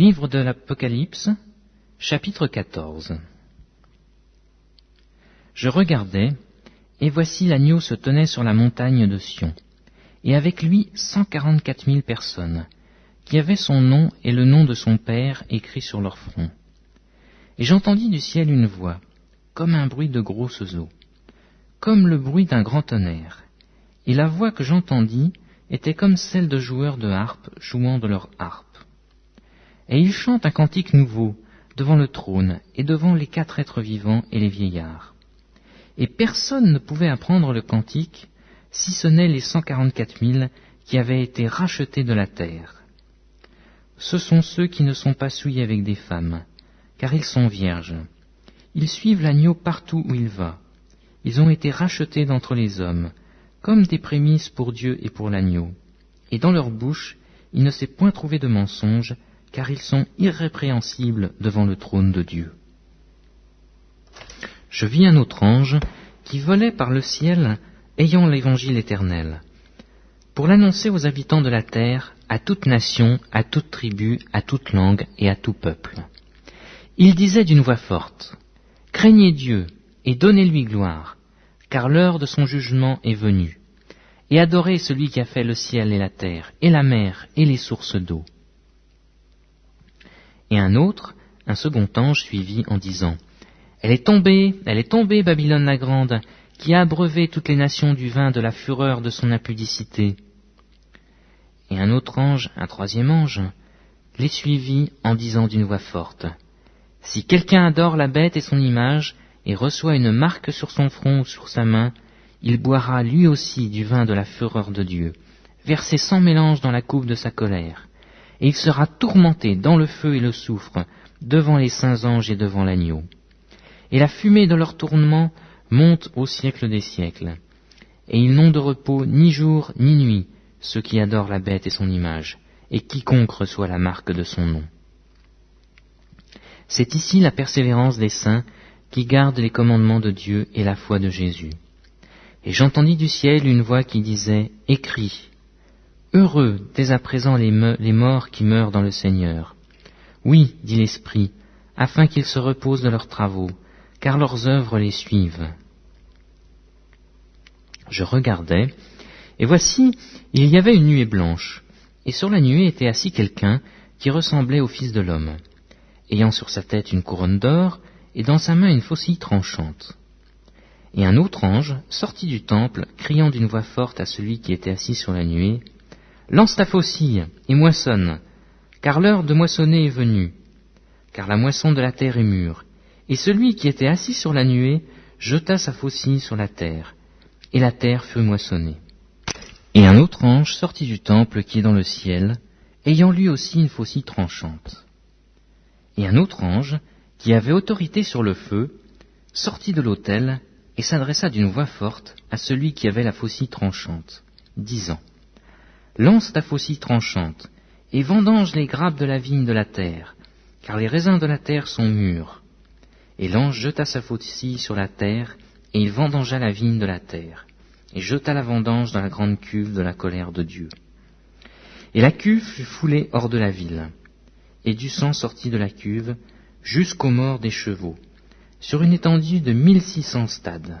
Livre de l'Apocalypse, chapitre 14 Je regardais, et voici l'agneau se tenait sur la montagne de Sion, et avec lui cent quarante-quatre mille personnes, qui avaient son nom et le nom de son Père écrit sur leur front. Et j'entendis du ciel une voix, comme un bruit de grosses eaux, comme le bruit d'un grand tonnerre, et la voix que j'entendis était comme celle de joueurs de harpe jouant de leur harpe. Et ils chantent un cantique nouveau devant le trône et devant les quatre êtres vivants et les vieillards. Et personne ne pouvait apprendre le cantique si ce n'est les cent quarante-quatre mille qui avaient été rachetés de la terre. Ce sont ceux qui ne sont pas souillés avec des femmes, car ils sont vierges. Ils suivent l'agneau partout où il va. Ils ont été rachetés d'entre les hommes, comme des prémices pour Dieu et pour l'agneau. Et dans leur bouche, il ne s'est point trouvé de mensonge, car ils sont irrépréhensibles devant le trône de Dieu. Je vis un autre ange qui volait par le ciel ayant l'évangile éternel, pour l'annoncer aux habitants de la terre, à toute nation, à toute tribu, à toute langue et à tout peuple. Il disait d'une voix forte, Craignez Dieu et donnez-lui gloire, car l'heure de son jugement est venue, et adorez celui qui a fait le ciel et la terre, et la mer, et les sources d'eau. Et un autre, un second ange, suivit en disant, Elle est tombée, elle est tombée, Babylone la grande, qui a abreuvé toutes les nations du vin de la fureur de son impudicité. Et un autre ange, un troisième ange, les suivit en disant d'une voix forte, Si quelqu'un adore la bête et son image, et reçoit une marque sur son front ou sur sa main, il boira lui aussi du vin de la fureur de Dieu, versé sans mélange dans la coupe de sa colère et il sera tourmenté dans le feu et le soufre, devant les saints anges et devant l'agneau. Et la fumée de leur tournement monte au siècle des siècles. Et ils n'ont de repos ni jour ni nuit, ceux qui adorent la bête et son image, et quiconque reçoit la marque de son nom. C'est ici la persévérance des saints qui gardent les commandements de Dieu et la foi de Jésus. Et j'entendis du ciel une voix qui disait, Écris, Heureux dès à présent les, morts qui meurent dans le Seigneur. Oui, dit l'Esprit, afin qu'ils se reposent de leurs travaux, car leurs œuvres les suivent. Je regardais, et voici, il y avait une nuée blanche, et sur la nuée était assis quelqu'un qui ressemblait au Fils de l'homme, ayant sur sa tête une couronne d'or, et dans sa main une faucille tranchante. Et un autre ange sortit du temple, criant d'une voix forte à celui qui était assis sur la nuée, Lance ta faucille et moissonne, car l'heure de moissonner est venue, car la moisson de la terre est mûre. Et celui qui était assis sur la nuée jeta sa faucille sur la terre, et la terre fut moissonnée. Et un autre ange sortit du temple qui est dans le ciel, ayant lui aussi une faucille tranchante. Et un autre ange, qui avait autorité sur le feu, sortit de l'autel et s'adressa d'une voix forte à celui qui avait la faucille tranchante, disant Lance ta faucille tranchante, et vendange les grappes de la vigne de la terre, car les raisins de la terre sont mûrs. Et l'ange jeta sa faucille sur la terre, et il vendangea la vigne de la terre, et jeta la vendange dans la grande cuve de la colère de Dieu. Et la cuve fut foulée hors de la ville, et du sang sortit de la cuve jusqu'aux morts des chevaux, sur une étendue de mille six cents stades.